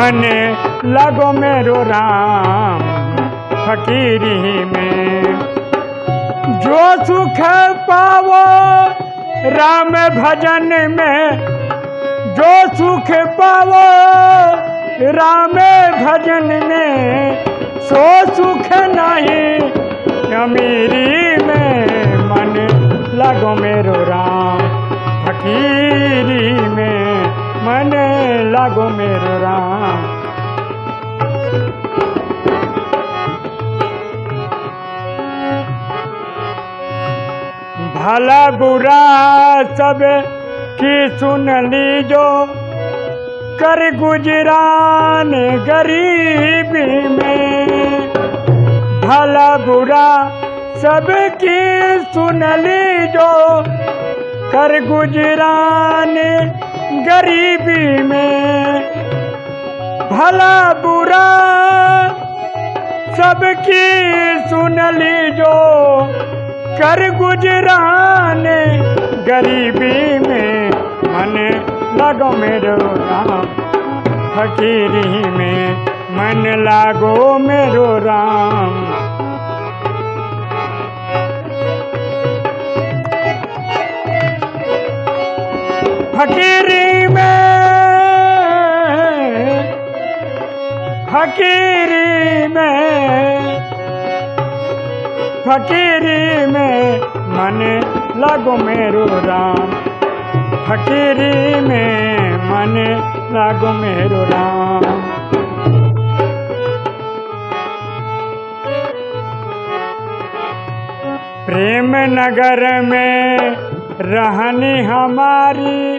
मने लगो मेरो राम फकीरी में। जो सुख पावो राम भजन में, जो सुख पावो राम भजन में, सो सुख नहीं अमीरी में। मन लगो मेरो राम फकीरी में। मन लगो मेरो राम। भला बुरा सब की सुन लीजो, कर गुजरान गरीबी में। भला बुरा सबकी सुन लीजो, कर गुजरान गरीबी में भला बुरा सबकी सुन ली जो कर गुजरान गरीबी में मन लगो मेरो राम। फकीरी में मन लागो मेरो राम। फकीरी में फकीरी में मन लगो मेरो राम। फकीरी में मन लगो मेरो राम। प्रेम नगर में रहनी हमारी,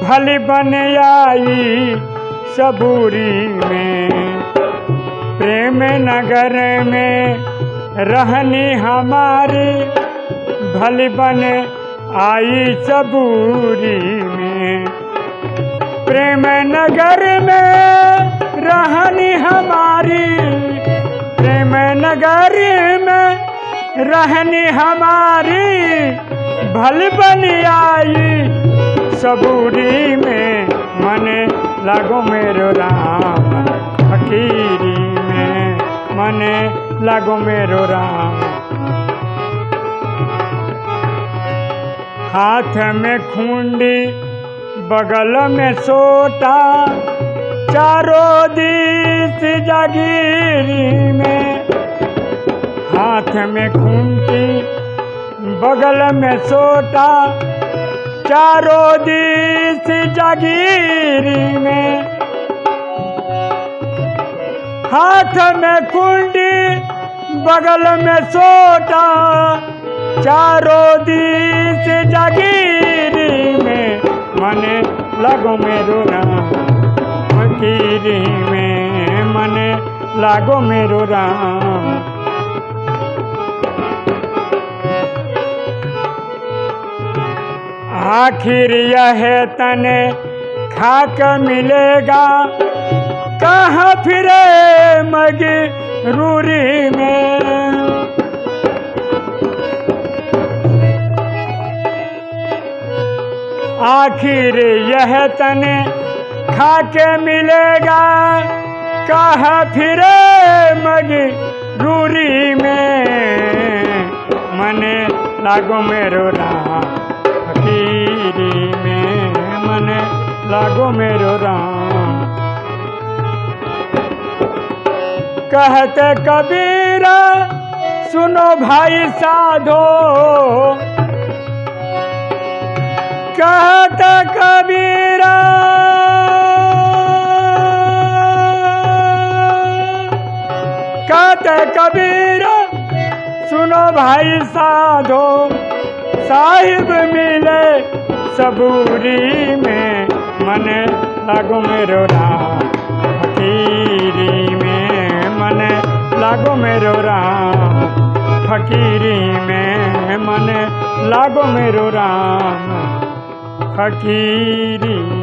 भली बन आई। सबूरी में। प्रेम नगर में रहनी हमारी, भली बन आई सबूरी में। प्रेम नगर में रहनी हमारी, प्रेम नगर में रहनी हमारी, भल बन आई सबूरी में। मन लगो मेरो राम फकीरी में मन लगो मेरो राम। हाथ में खूंडी, बगल में सोटा, चारों दिस जागीरी में। हाथ में खूंटी, बगल में सोटा चारों दिस जागीरी में हाथ में कुंडी, बगल में सोटा, चारों दिस जागीरी में मने लगो मेरो राम फकीरी में मने लागो मेरो राम आखिर यह तने खाक मिलेगा। कहाँ फिरे मगी रूरी में? आखिर यह तने खाके मिलेगा। कहाँ फिरे मगी रूरी में? मने लागो मेरो राम में मन लागो मेरो राम कहते कबीरा, सुनो भाई साधो। कहते कबीरा कहते कबीरा, सुनो भाई साधो। साहिब मिले सबूरी में। मन लागो मेरो राम, फकीरी में। मन लागो मेरो राम, फकीरी में। मन लागो मेरो राम, फकीरी